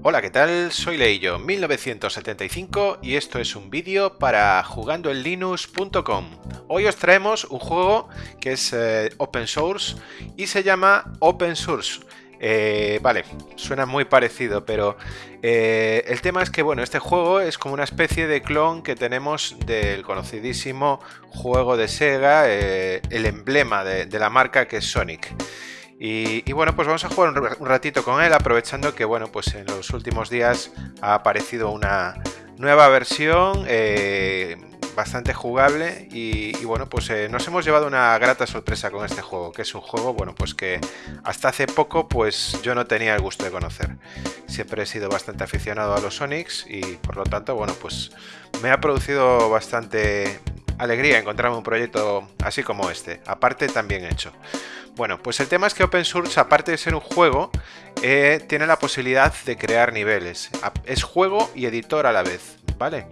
Hola, ¿qué tal? Soy Leillo, 1975 y esto es un vídeo para jugandoenlinux.com. Hoy os traemos un juego que es eh, open source y se llama Open Source. Eh, vale, suena muy parecido, pero eh, el tema es que, bueno, este juego es como una especie de clon que tenemos del conocidísimo juego de Sega, el emblema de, de la marca que es Sonic. Y, bueno, pues vamos a jugar un, ratito con él, aprovechando que bueno, pues en los últimos días ha aparecido una nueva versión eh, bastante jugable y, bueno, pues eh, nos hemos llevado una grata sorpresa con este juego, que es un juego, bueno, pues que hasta hace poco pues yo no tenía el gusto de conocer. Siempre he sido bastante aficionado a los Sonics y por lo tanto, bueno, pues me ha producido bastante alegría encontrarme un proyecto así como este, aparte también hecho. Bueno, pues el tema es que Open Source, aparte de ser un juego, eh, tiene la posibilidad de crear niveles. Es juego y editor a la vez, ¿vale?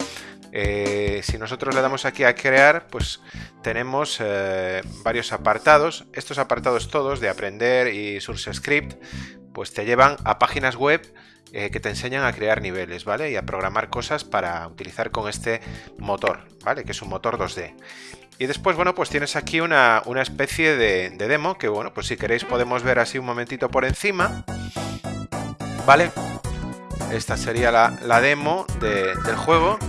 Eh, si nosotros le damos aquí a crear, pues tenemos eh, varios apartados. Estos apartados todos de aprender y Source Script, pues te llevan a páginas web que te enseñan a crear niveles, ¿vale? Y a programar cosas para utilizar con este motor, ¿vale? Que es un motor 2D. Y después, bueno, pues tienes aquí una, especie de, demo que, bueno, pues si queréis podemos ver así un momentito por encima. ¿Vale? Esta sería la, demo del juego.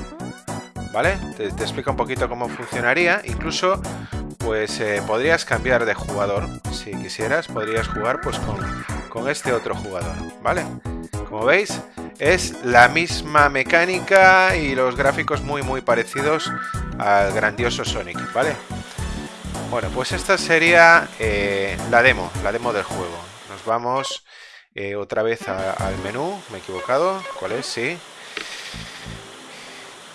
¿Vale? Te, explica un poquito cómo funcionaría. Incluso, pues eh, podrías cambiar de jugador. Si quisieras, podrías jugar pues con, con este otro jugador. ¿Vale? Como veis, es la misma mecánica y los gráficos muy muy parecidos al grandioso Sonic, ¿vale? Bueno, pues esta sería eh, la demo, la demo del juego. Nos vamos eh, otra vez al menú, me he equivocado, ¿cuál es? Sí.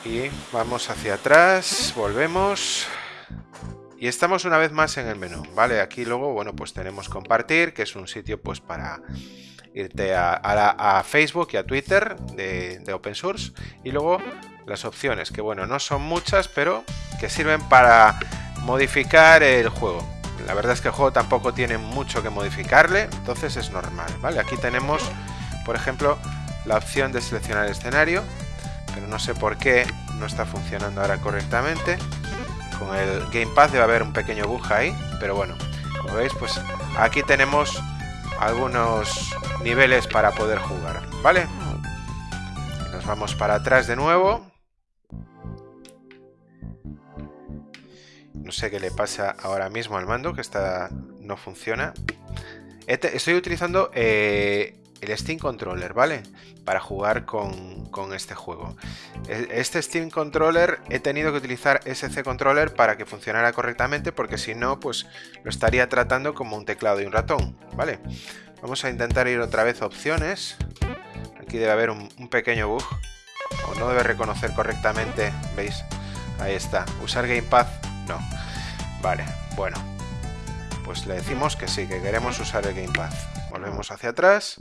Y vamos hacia atrás, volvemos. Y estamos una vez más en el menú, ¿vale? Aquí luego, bueno, pues tenemos compartir, que es un sitio pues para irte a, Facebook y a Twitter de, de, Open Source y luego las opciones, que bueno, no son muchas, pero que sirven para modificar el juego. La verdad es que el juego tampoco tiene mucho que modificarle, entonces es normal, ¿vale? Aquí tenemos, por ejemplo, la opción de seleccionar el escenario, pero no sé por qué no está funcionando ahora correctamente. Con el Gamepad debe haber un pequeño bug ahí, pero bueno, como veis, pues aquí tenemos algunos niveles para poder jugar, ¿vale? Nos vamos para atrás de nuevo. No sé qué le pasa ahora mismo al mando, que está no funciona. Estoy utilizando eh, el Steam Controller, ¿vale? Para jugar con, con, este juego. E, este Steam Controller he tenido que utilizar SC Controller para que funcionara correctamente, porque si no, pues lo estaría tratando como un teclado y un ratón, ¿vale? Vamos a intentar ir otra vez a opciones. Aquí debe haber un, un pequeño bug. O no debe reconocer correctamente, ¿veis? Ahí está. Usar Gamepad, no. Vale, bueno. Pues le decimos que sí, que queremos usar el Gamepad. Volvemos hacia atrás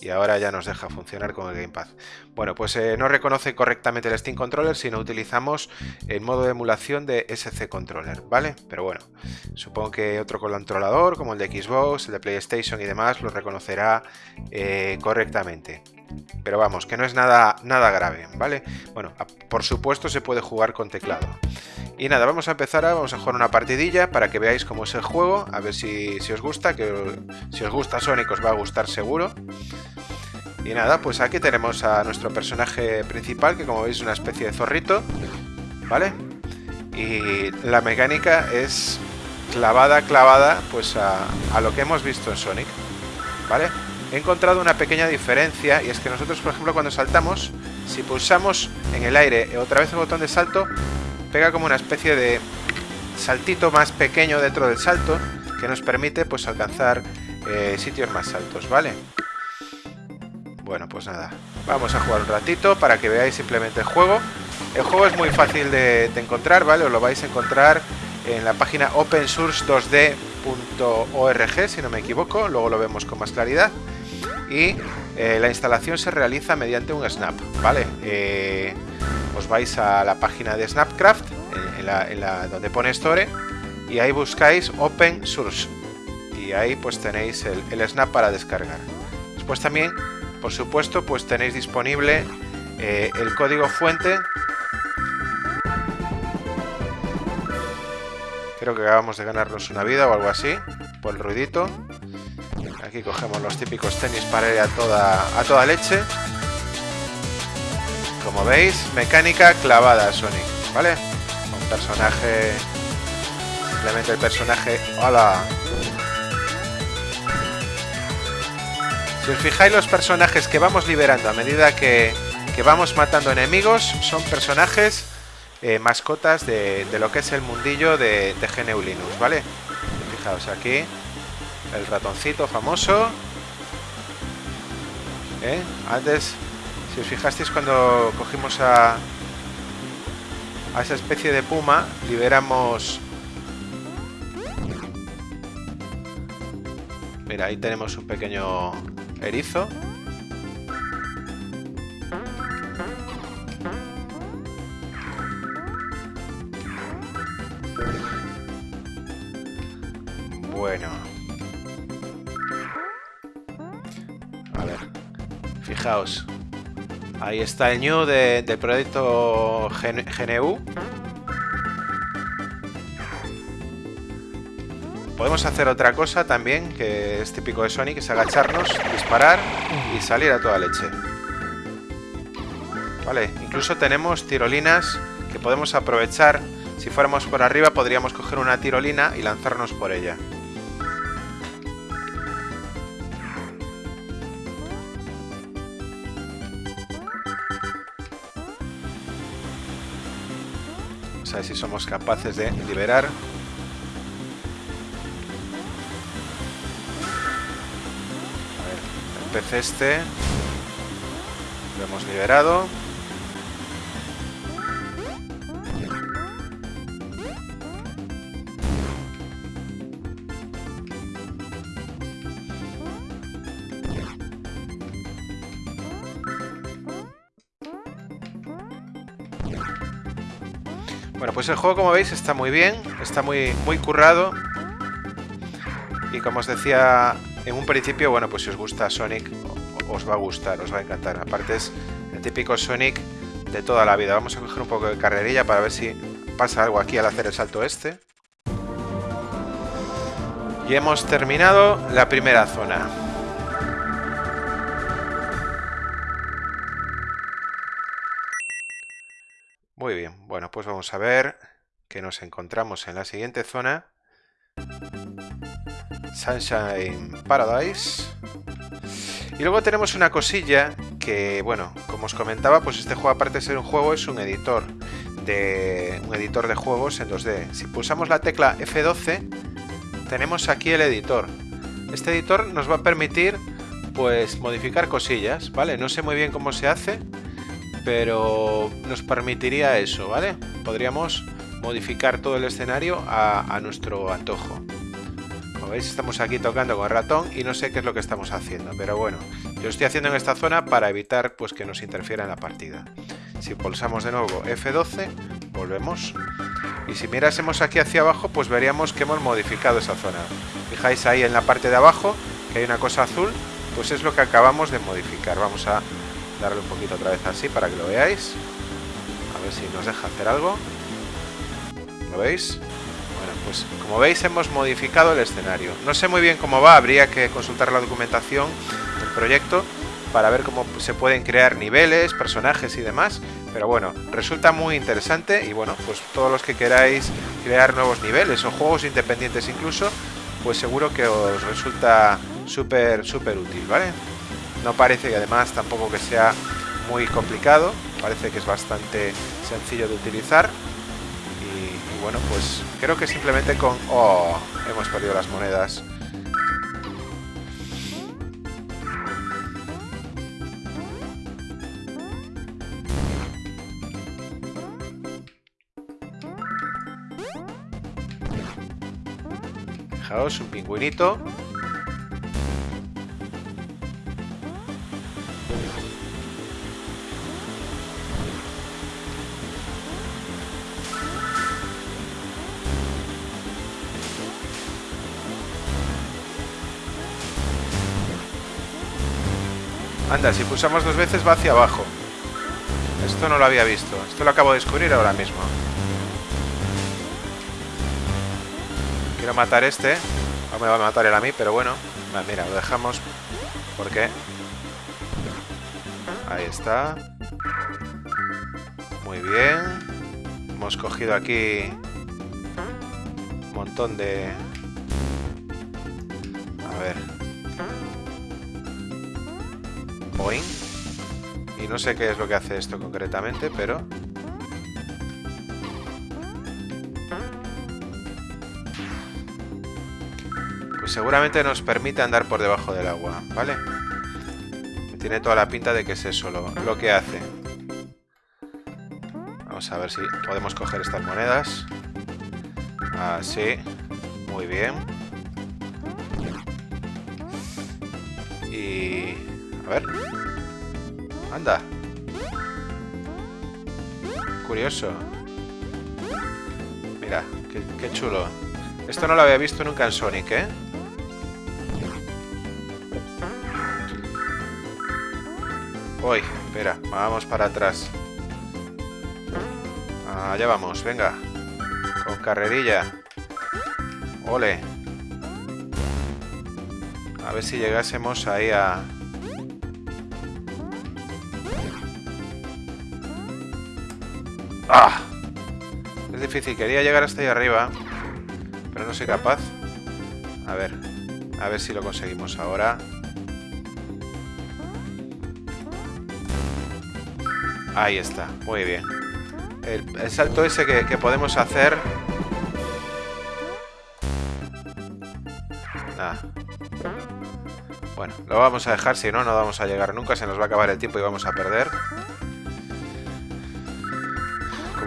y ahora ya nos deja funcionar con el Gamepad. Bueno, pues eh, no reconoce correctamente el Steam Controller si no utilizamos el modo de emulación de SC Controller, ¿vale? Pero bueno, supongo que otro controlador como el de Xbox, el de PlayStation y demás lo reconocerá eh, correctamente. Pero vamos, que no es nada, nada grave, ¿vale? Bueno, por supuesto se puede jugar con teclado. Y nada, vamos a empezar, a, vamos a jugar una partidilla para que veáis cómo es el juego, a ver si, os gusta, que si os gusta Sonic os va a gustar seguro. Y nada, pues aquí tenemos a nuestro personaje principal, que como veis es una especie de zorrito, ¿vale? Y la mecánica es clavada, clavada, pues a lo que hemos visto en Sonic, ¿vale? He encontrado una pequeña diferencia y es que nosotros, por ejemplo, cuando saltamos, si pulsamos en el aire otra vez el botón de salto, pega como una especie de saltito más pequeño dentro del salto que nos permite pues alcanzar eh, sitios más altos, ¿vale? Bueno, pues nada, vamos a jugar un ratito para que veáis simplemente el juego. El juego es muy fácil de, encontrar, ¿vale? Os lo vais a encontrar en la página opensource2d.org, si no me equivoco, luego lo vemos con más claridad. Y eh, la instalación se realiza mediante un snap, ¿vale? Eh, os vais a la página de Snapcraft, en la, donde pone Store, y ahí buscáis Open Source. y ahí pues tenéis el, snap para descargar. Después también, por supuesto, pues tenéis disponible eh, el código fuente. Creo que acabamos de ganarnos una vida o algo así, por el ruidito. Aquí cogemos los típicos tenis para ir a toda, a toda leche. Como veis, mecánica clavada Sonic, ¿vale? Un personaje... Simplemente el personaje... ¡Hola! Si os fijáis los personajes que vamos liberando a medida que, vamos matando enemigos son personajes eh, mascotas de, lo que es el mundillo de, de GNU Linux, ¿vale? Fijaos aquí, el ratoncito famoso. ¿Eh? Antes, si os fijasteis cuando cogimos a, a esa especie de puma, liberamos... Mira, ahí tenemos un pequeño erizo. Bueno. Fijaos. Ahí está el new de, del proyecto GNU. Podemos hacer otra cosa también, que es típico de Sonic, es agacharnos, disparar y salir a toda leche. Vale, incluso tenemos tirolinas que podemos aprovechar. Si fuéramos por arriba podríamos coger una tirolina y lanzarnos por ella. Ver si somos capaces de liberar. Pez este lo hemos liberado pues el juego, como veis, está muy bien, está muy, muy currado. Y como os decía en un principio, bueno, pues si os gusta Sonic, os va a gustar, os va a encantar. Aparte es el típico Sonic de toda la vida. Vamos a coger un poco de carrerilla para ver si pasa algo aquí al hacer el salto este. Y hemos terminado la primera zona. Bueno, pues vamos a ver que nos encontramos en la siguiente zona. Sunshine Paradise. Y luego tenemos una cosilla que, bueno, como os comentaba, pues este juego aparte de ser un juego es un editor de un editor de juegos en 2D. Si pulsamos la tecla F12, tenemos aquí el editor. Este editor nos va a permitir pues modificar cosillas, ¿vale? No sé muy bien cómo se hace, pero nos permitiría eso, ¿vale? Podríamos modificar todo el escenario a nuestro antojo veis estamos aquí tocando con ratón y no sé qué es lo que estamos haciendo, pero bueno, yo estoy haciendo en esta zona para evitar pues que nos interfiera en la partida. Si pulsamos de nuevo F12, volvemos. Y si mirásemos aquí hacia abajo, pues veríamos que hemos modificado esa zona. Fijáis ahí en la parte de abajo que hay una cosa azul, pues es lo que acabamos de modificar. Vamos a darle un poquito otra vez así para que lo veáis. A ver si nos deja hacer algo. ¿Lo veis? pues como veis hemos modificado el escenario. No sé muy bien cómo va, habría que consultar la documentación del proyecto para ver cómo se pueden crear niveles, personajes y demás. Pero bueno, resulta muy interesante y bueno, pues todos los que queráis crear nuevos niveles o juegos independientes incluso, pues seguro que os resulta súper, súper útil, ¿vale? No parece y además tampoco que sea muy complicado, parece que es bastante sencillo de utilizar bueno, pues creo que simplemente con... ¡Oh! Hemos perdido las monedas. Fijaos, un pingüinito. Anda, si pulsamos dos veces va hacia abajo. Esto no lo había visto. Esto lo acabo de descubrir ahora mismo. Quiero matar este. No me va a matar él a mí, pero bueno. Mira, lo dejamos. ¿Por qué? Ahí está. Muy bien. Hemos cogido aquí un montón de... Y no sé qué es lo que hace esto concretamente, pero... Pues seguramente nos permite andar por debajo del agua, ¿vale? Tiene toda la pinta de que es eso lo, lo que hace. Vamos a ver si podemos coger estas monedas. Así. Muy bien. Y... A ver. Anda. Curioso. Mira, qué, chulo. Esto no lo había visto nunca en Sonic, ¿eh? Uy, espera, vamos para atrás. Allá vamos, venga. Con carrerilla. Ole. A ver si llegásemos ahí a... ¡Ah! Es difícil, quería llegar hasta ahí arriba. Pero no soy capaz. A ver. A ver si lo conseguimos ahora. Ahí está, muy bien. El, salto ese que, podemos hacer... Ah. Bueno, lo vamos a dejar, si no, no vamos a llegar nunca, se nos va a acabar el tiempo y vamos a perder.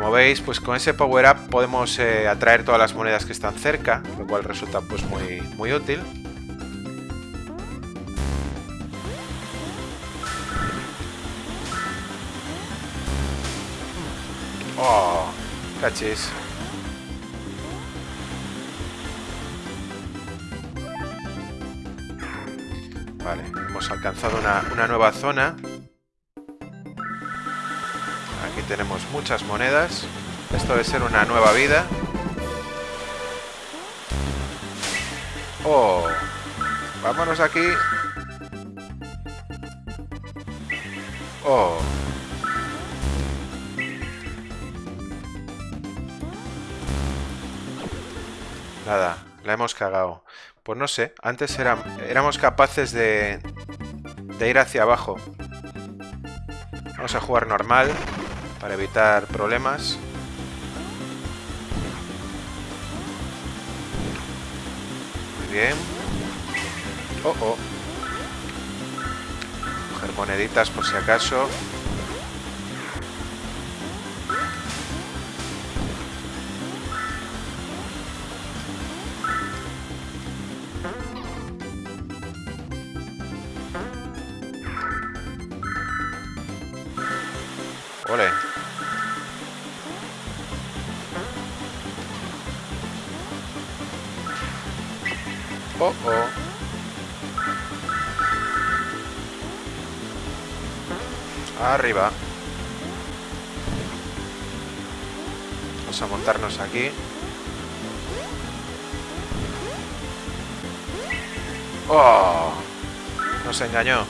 Como veis, pues con ese power up podemos eh, atraer todas las monedas que están cerca, lo cual resulta pues muy, muy útil. Oh, cachis. Vale, hemos alcanzado una, una nueva zona. Tenemos muchas monedas. Esto debe ser una nueva vida. Oh, vámonos aquí. Oh. Nada, la hemos cagado. Pues no sé, antes éramos capaces de, de ir hacia abajo. Vamos a jugar normal para evitar problemas. Muy bien. Oh, oh. Coger moneditas por si acaso. Oh, oh. Arriba. Vamos a montarnos aquí. ¡Oh! Nos engañó.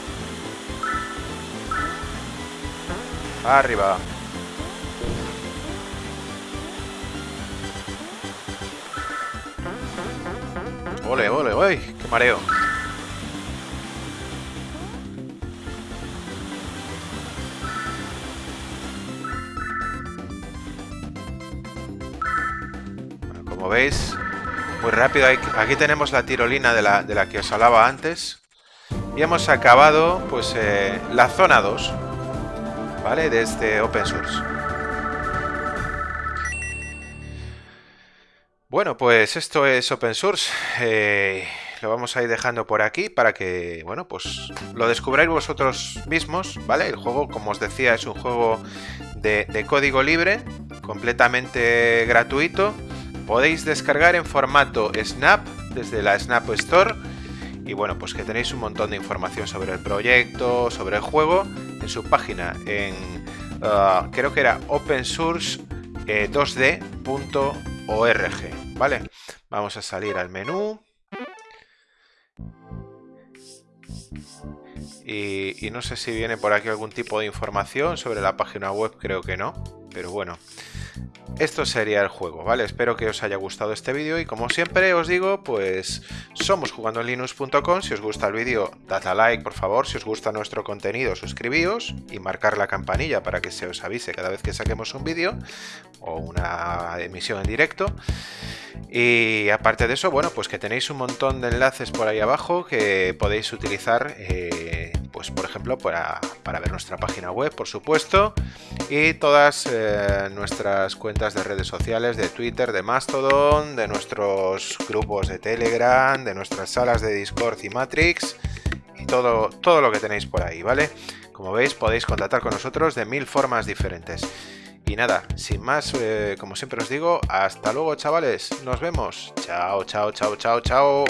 Arriba. Ole, ole, ole. Qué mareo. como veis, muy rápido. Aquí tenemos la tirolina de la, de la que os hablaba antes. Y hemos acabado pues eh, la zona 2. ¿vale? De este open source. Bueno, pues esto es open source. Eh, lo vamos a ir dejando por aquí para que, bueno, pues lo descubráis vosotros mismos, ¿vale? El juego, como os decía, es un juego de, código libre, completamente gratuito. Podéis descargar en formato Snap desde la Snap Store y bueno, pues que tenéis un montón de información sobre el proyecto, sobre el juego en su página en ah, creo que era opensource2d.org, eh, ¿vale? Vamos a salir al menú. Y, y, no sé si viene por aquí algún tipo de información sobre la página web, creo que no, pero bueno. Esto sería el juego, ¿vale? Espero que os haya gustado este vídeo y como siempre os digo, pues somos jugando en linux.com. Si os gusta el vídeo, dad a like, por favor. Si os gusta nuestro contenido, suscribíos y marcar la campanilla para que se os avise cada vez que saquemos un vídeo o una emisión en directo. Y aparte de eso, bueno, pues que tenéis un montón de enlaces por ahí abajo que podéis utilizar, eh, pues por ejemplo, para, ver nuestra página web, por supuesto, y todas eh, nuestras cuentas de redes sociales, de Twitter, de Mastodon, de nuestros grupos de Telegram, de nuestras salas de Discord y Matrix, y todo, todo lo que tenéis por ahí, ¿vale? Como veis, podéis contactar con nosotros de mil formas diferentes. Y nada, sin más, eh, como siempre os digo, hasta luego chavales, nos vemos. Chao, chao, chao, chao, chao.